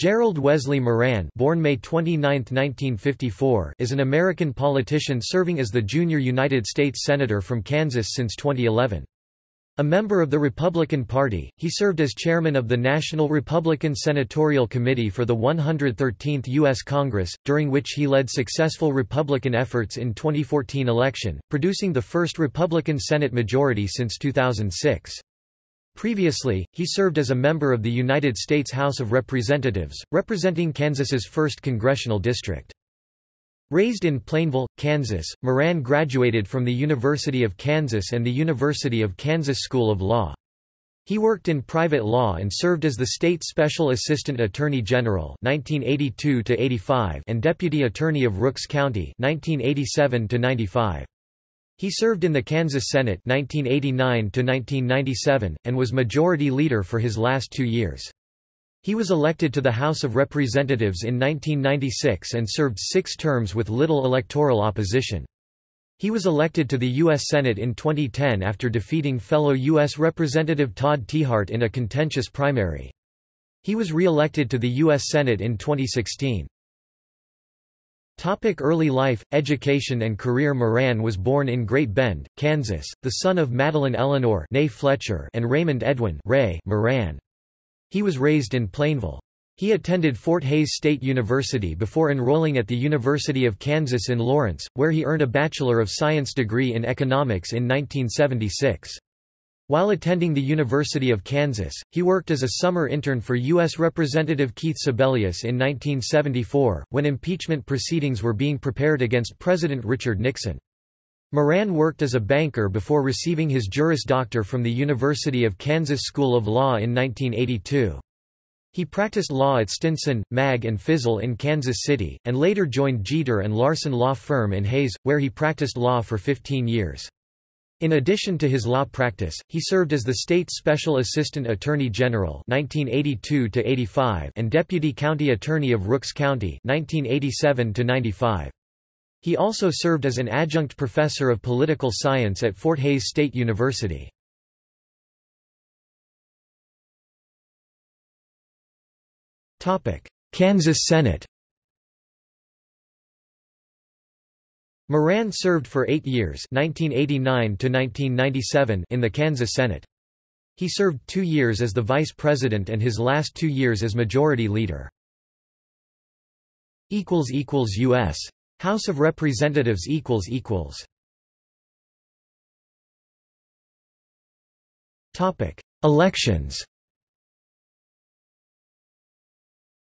Gerald Wesley Moran born May 29, 1954, is an American politician serving as the junior United States Senator from Kansas since 2011. A member of the Republican Party, he served as chairman of the National Republican Senatorial Committee for the 113th U.S. Congress, during which he led successful Republican efforts in 2014 election, producing the first Republican Senate majority since 2006. Previously, he served as a member of the United States House of Representatives, representing Kansas's 1st congressional district. Raised in Plainville, Kansas, Moran graduated from the University of Kansas and the University of Kansas School of Law. He worked in private law and served as the state special assistant attorney general 1982 and deputy attorney of Rooks County 1987 -95. He served in the Kansas Senate 1989–1997, and was Majority Leader for his last two years. He was elected to the House of Representatives in 1996 and served six terms with little electoral opposition. He was elected to the U.S. Senate in 2010 after defeating fellow U.S. Representative Todd Tiahrt in a contentious primary. He was re-elected to the U.S. Senate in 2016. Topic early life, education and career Moran was born in Great Bend, Kansas, the son of Madeline Eleanor Fletcher and Raymond Edwin Ray Moran. He was raised in Plainville. He attended Fort Hays State University before enrolling at the University of Kansas in Lawrence, where he earned a Bachelor of Science degree in economics in 1976. While attending the University of Kansas, he worked as a summer intern for U.S. Representative Keith Sebelius in 1974, when impeachment proceedings were being prepared against President Richard Nixon. Moran worked as a banker before receiving his Juris Doctor from the University of Kansas School of Law in 1982. He practiced law at Stinson, Mag and Fizzell in Kansas City, and later joined Jeter and Larson Law Firm in Hays, where he practiced law for 15 years. In addition to his law practice, he served as the state special assistant attorney general 1982 and deputy county attorney of Rooks County 1987 -95. He also served as an adjunct professor of political science at Fort Hays State University. Kansas Senate Moran served for eight years 1989 in the Kansas Senate. He served two years as the vice president and his last two years as majority leader. U.S. House of Representatives Elections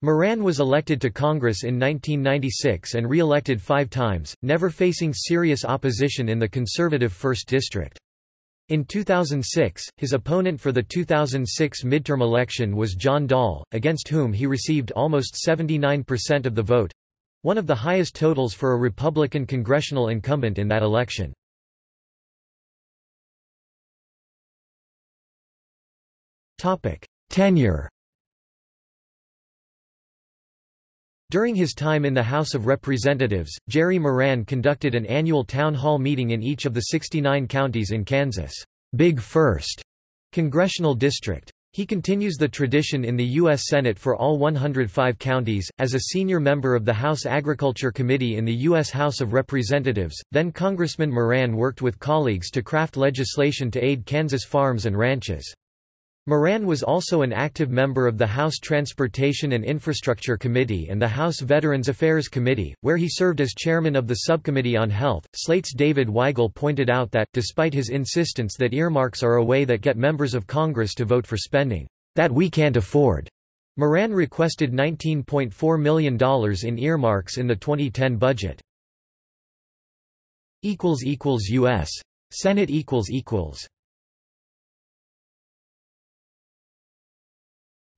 Moran was elected to Congress in 1996 and re-elected five times, never facing serious opposition in the conservative 1st District. In 2006, his opponent for the 2006 midterm election was John Doll, against whom he received almost 79% of the vote—one of the highest totals for a Republican congressional incumbent in that election. Tenure During his time in the House of Representatives, Jerry Moran conducted an annual town hall meeting in each of the 69 counties in Kansas' Big First congressional district. He continues the tradition in the U.S. Senate for all 105 counties. As a senior member of the House Agriculture Committee in the U.S. House of Representatives, then Congressman Moran worked with colleagues to craft legislation to aid Kansas farms and ranches. Moran was also an active member of the House Transportation and Infrastructure Committee and the House Veterans Affairs Committee, where he served as chairman of the Subcommittee on Health. Slate's David Weigel pointed out that, despite his insistence that earmarks are a way that get members of Congress to vote for spending that we can't afford, Moran requested $19.4 million in earmarks in the 2010 budget. U.S. Senate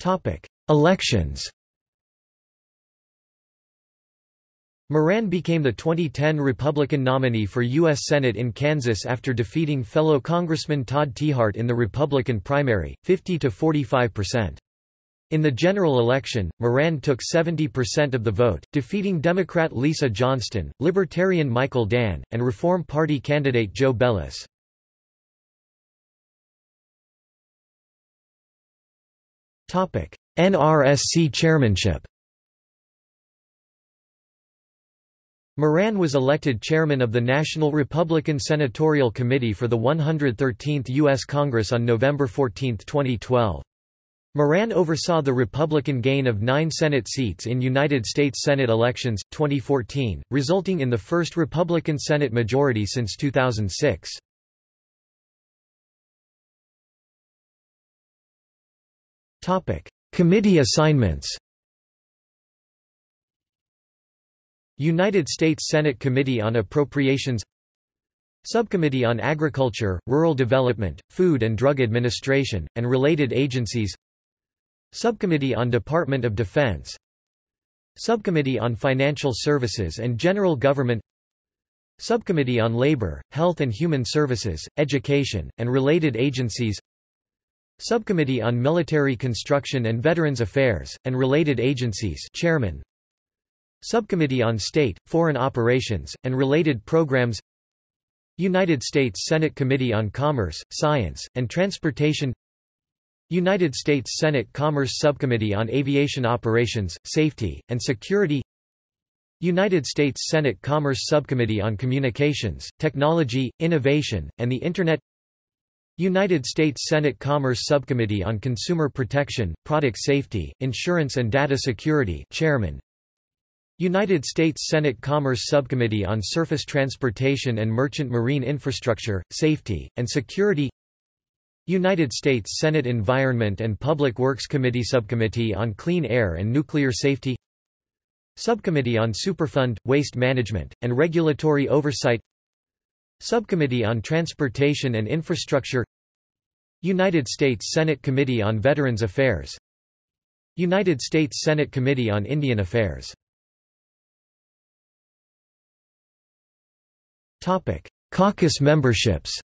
Topic: Elections. Moran became the 2010 Republican nominee for U.S. Senate in Kansas after defeating fellow Congressman Todd Tiahrt in the Republican primary, 50 to 45 percent. In the general election, Moran took 70% of the vote, defeating Democrat Lisa Johnston, Libertarian Michael Dann, and Reform Party candidate Joe Bellis. NRSC chairmanship Moran was elected chairman of the National Republican Senatorial Committee for the 113th U.S. Congress on November 14, 2012. Moran oversaw the Republican gain of nine Senate seats in United States Senate elections, 2014, resulting in the first Republican Senate majority since 2006. Committee assignments United States Senate Committee on Appropriations Subcommittee on Agriculture, Rural Development, Food and Drug Administration, and related agencies Subcommittee on Department of Defense Subcommittee on Financial Services and General Government Subcommittee on Labor, Health and Human Services, Education, and related agencies Subcommittee on Military Construction and Veterans Affairs, and related agencies Chairman. Subcommittee on State, Foreign Operations, and Related Programs United States Senate Committee on Commerce, Science, and Transportation United States Senate Commerce Subcommittee on Aviation Operations, Safety, and Security United States Senate Commerce Subcommittee on Communications, Technology, Innovation, and the Internet United States Senate Commerce Subcommittee on Consumer Protection, Product Safety, Insurance and Data Security Chairman. United States Senate Commerce Subcommittee on Surface Transportation and Merchant Marine Infrastructure, Safety, and Security. United States Senate Environment and Public Works Committee Subcommittee on Clean Air and Nuclear Safety. Subcommittee on Superfund, Waste Management, and Regulatory Oversight Subcommittee on Transportation and Infrastructure United States Senate Committee on Veterans Affairs United States Senate Committee on Indian Affairs Topic: Caucus memberships.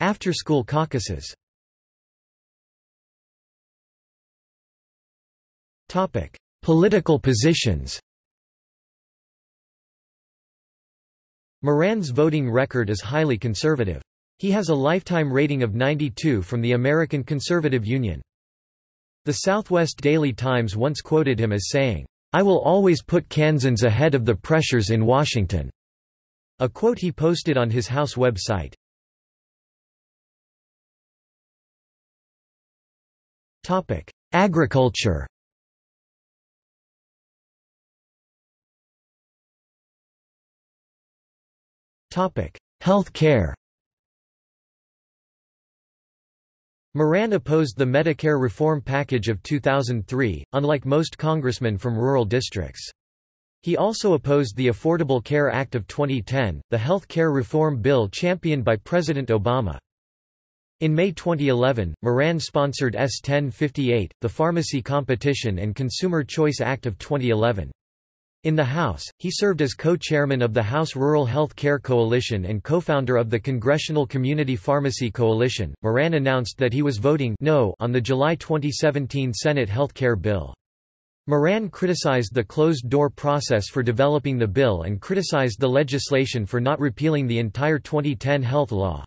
After-school caucuses. Topic: Political positions. Moran's voting record is highly conservative. He has a lifetime rating of 92 from the American Conservative Union. The Southwest Daily Times once quoted him as saying, I will always put Kansans ahead of the pressures in Washington." A quote he posted on his House website. Agriculture Health care Moran opposed the Medicare reform package of 2003, unlike most congressmen from rural districts. He also opposed the Affordable Care Act of 2010, the health care reform bill championed by President Obama. In May 2011, Moran sponsored S 1058, the Pharmacy Competition and Consumer Choice Act of 2011. In the House, he served as co-chairman of the House Rural Health Care Coalition and co-founder of the Congressional Community Pharmacy Coalition. Moran announced that he was voting no on the July 2017 Senate health care bill. Moran criticized the closed-door process for developing the bill and criticized the legislation for not repealing the entire 2010 health law.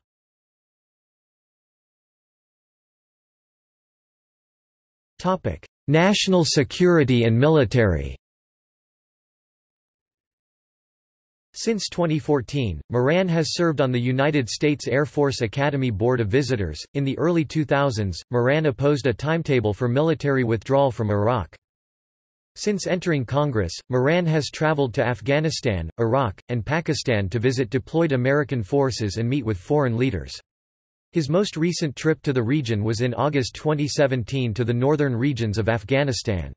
National security and military Since 2014, Moran has served on the United States Air Force Academy Board of Visitors. In the early 2000s, Moran opposed a timetable for military withdrawal from Iraq. Since entering Congress, Moran has traveled to Afghanistan, Iraq, and Pakistan to visit deployed American forces and meet with foreign leaders. His most recent trip to the region was in August 2017 to the northern regions of Afghanistan.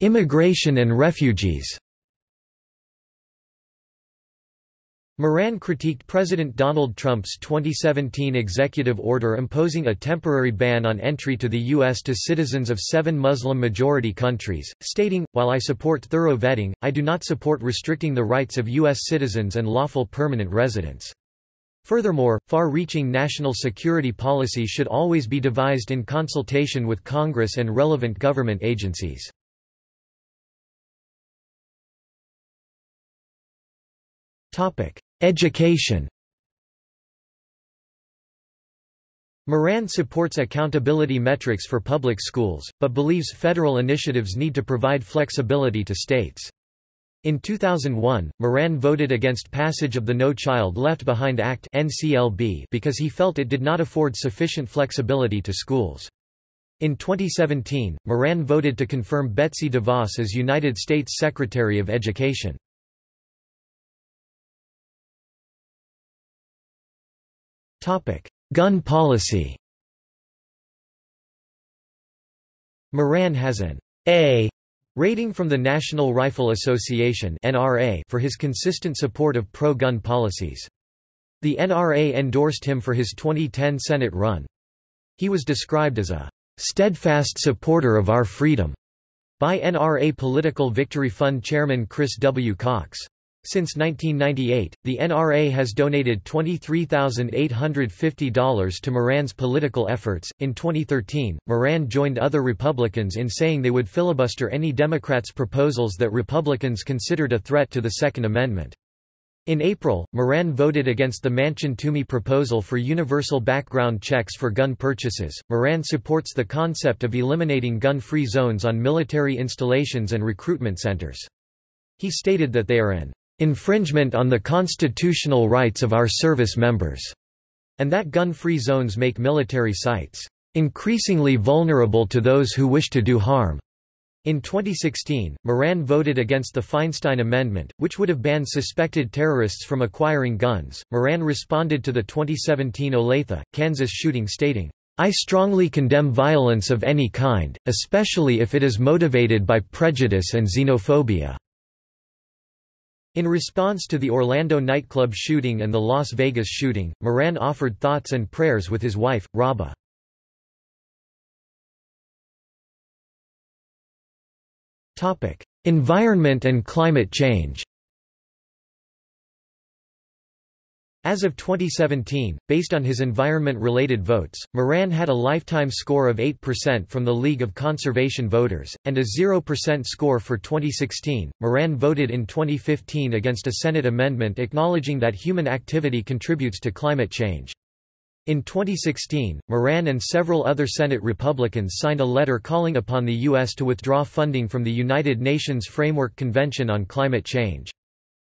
Immigration and refugees Moran critiqued President Donald Trump's 2017 executive order imposing a temporary ban on entry to the U.S. to citizens of seven Muslim-majority countries, stating, While I support thorough vetting, I do not support restricting the rights of U.S. citizens and lawful permanent residents. Furthermore, far-reaching national security policy should always be devised in consultation with Congress and relevant government agencies. Education Moran supports accountability metrics for public schools, but believes federal initiatives need to provide flexibility to states. In 2001, Moran voted against passage of the No Child Left Behind Act because he felt it did not afford sufficient flexibility to schools. In 2017, Moran voted to confirm Betsy DeVos as United States Secretary of Education. Gun policy Moran has an A rating from the National Rifle Association for his consistent support of pro-gun policies. The NRA endorsed him for his 2010 Senate run. He was described as a steadfast supporter of our freedom by NRA Political Victory Fund chairman Chris W. Cox. Since 1998, the NRA has donated $23,850 to Moran's political efforts. In 2013, Moran joined other Republicans in saying they would filibuster any Democrats' proposals that Republicans considered a threat to the Second Amendment. In April, Moran voted against the Manchin-Toomey proposal for universal background checks for gun purchases. Moran supports the concept of eliminating gun-free zones on military installations and recruitment centers. He stated that they are an infringement on the constitutional rights of our service members, and that gun-free zones make military sites increasingly vulnerable to those who wish to do harm. In 2016, Moran voted against the Feinstein Amendment, which would have banned suspected terrorists from acquiring guns. Moran responded to the 2017 Olathe, Kansas shooting stating, I strongly condemn violence of any kind, especially if it is motivated by prejudice and xenophobia. In response to the Orlando nightclub shooting and the Las Vegas shooting, Moran offered thoughts and prayers with his wife, Robba. Environment and climate change As of 2017, based on his environment-related votes, Moran had a lifetime score of 8% from the League of Conservation Voters, and a 0% score for 2016. Moran voted in 2015 against a Senate amendment acknowledging that human activity contributes to climate change. In 2016, Moran and several other Senate Republicans signed a letter calling upon the U.S. to withdraw funding from the United Nations Framework Convention on Climate Change.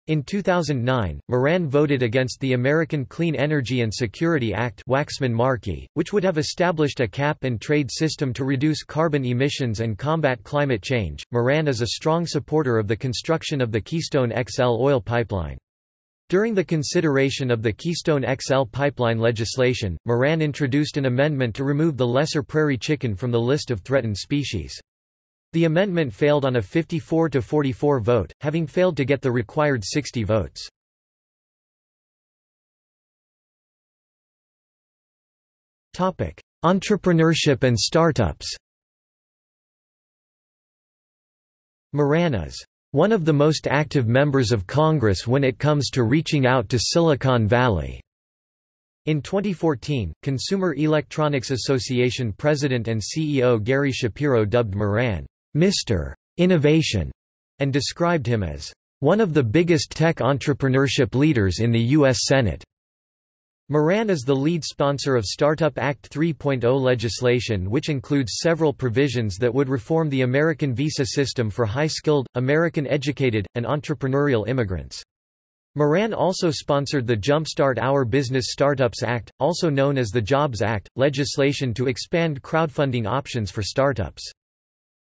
In 2009, Moran voted against the American Clean Energy and Security Act Waxman-Markey, which would have established a cap-and-trade system to reduce carbon emissions and combat climate change. Moran is a strong supporter of the construction of the Keystone XL oil pipeline. During the consideration of the Keystone XL pipeline legislation, Moran introduced an amendment to remove the lesser prairie chicken from the list of threatened species. The amendment failed on a 54 to 44 vote, having failed to get the required 60 votes. Topic: Entrepreneurship and startups. Moran is one of the most active members of Congress when it comes to reaching out to Silicon Valley. In 2014, Consumer Electronics Association president and CEO Gary Shapiro dubbed Moran Mr. Innovation, and described him as one of the biggest tech entrepreneurship leaders in the U.S. Senate. Moran is the lead sponsor of Startup Act 3.0 legislation which includes several provisions that would reform the American visa system for high-skilled, American-educated, and entrepreneurial immigrants. Moran also sponsored the Jumpstart Our Business Startups Act, also known as the Jobs Act, legislation to expand crowdfunding options for startups.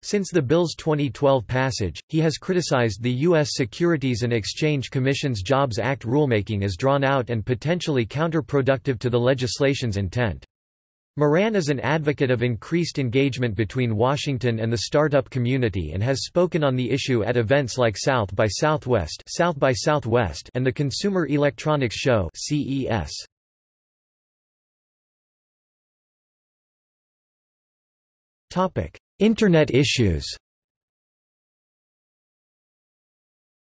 Since the bill's 2012 passage, he has criticized the U.S. Securities and Exchange Commission's Jobs Act rulemaking as drawn out and potentially counterproductive to the legislation's intent. Moran is an advocate of increased engagement between Washington and the startup community and has spoken on the issue at events like South by Southwest, South by Southwest and the Consumer Electronics Show (CES). Topic: Internet issues.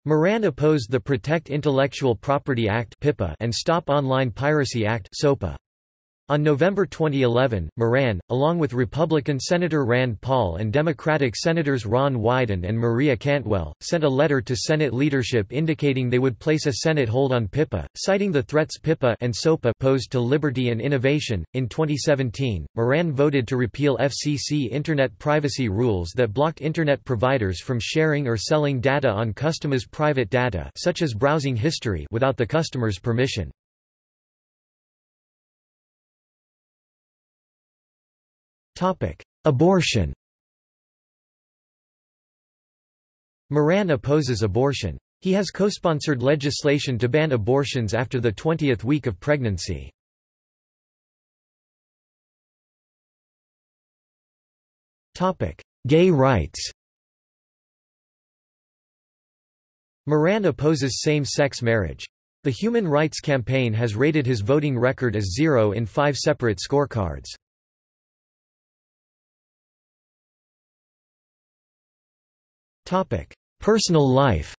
Moran opposed the Protect Intellectual Property Act and Stop Online Piracy Act On November 2011, Moran, along with Republican Senator Rand Paul and Democratic Senators Ron Wyden and Maria Cantwell, sent a letter to Senate leadership indicating they would place a Senate hold on PIPA, citing the threats PIPA and SOPA posed to liberty and innovation. In 2017, Moran voted to repeal FCC Internet privacy rules that blocked Internet providers from sharing or selling data on customers' private data such as browsing history without the customer's permission. Abortion Moran opposes abortion. He has co-sponsored legislation to ban abortions after the 20th week of pregnancy. Gay rights Moran opposes same-sex marriage. The Human Rights Campaign has rated his voting record as zero in five separate scorecards. Personal life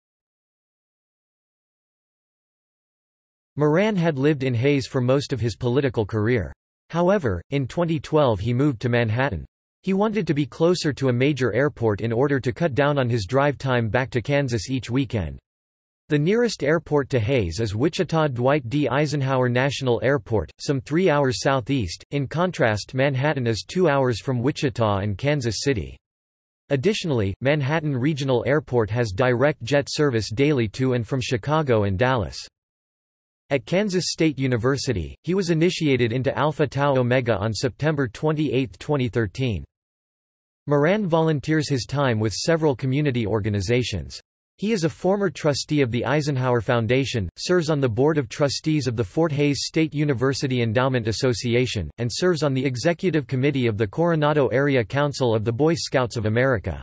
Moran had lived in Hays for most of his political career. However, in 2012 he moved to Manhattan. He wanted to be closer to a major airport in order to cut down on his drive time back to Kansas each weekend. The nearest airport to Hays is Wichita Dwight D. Eisenhower National Airport, some three hours southeast, in contrast Manhattan is two hours from Wichita and Kansas City. Additionally, Manhattan Regional Airport has direct jet service daily to and from Chicago and Dallas. At Kansas State University, he was initiated into Alpha Tau Omega on September 28, 2013. Moran volunteers his time with several community organizations. He is a former trustee of the Eisenhower Foundation, serves on the Board of Trustees of the Fort Hays State University Endowment Association, and serves on the Executive Committee of the Coronado Area Council of the Boy Scouts of America.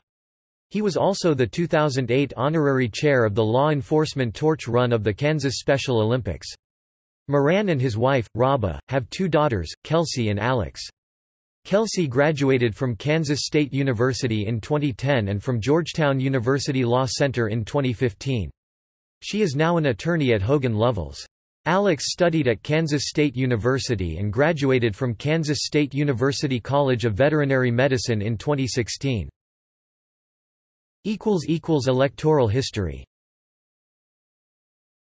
He was also the 2008 honorary chair of the Law Enforcement Torch Run of the Kansas Special Olympics. Moran and his wife, Robba, have two daughters, Kelsey and Alex. Kelsey graduated from Kansas State University in 2010 and from Georgetown University Law Center in 2015. She is now an attorney at Hogan Lovells. Alex studied at Kansas State University and graduated from Kansas State University College of Veterinary Medicine in 2016. Electoral history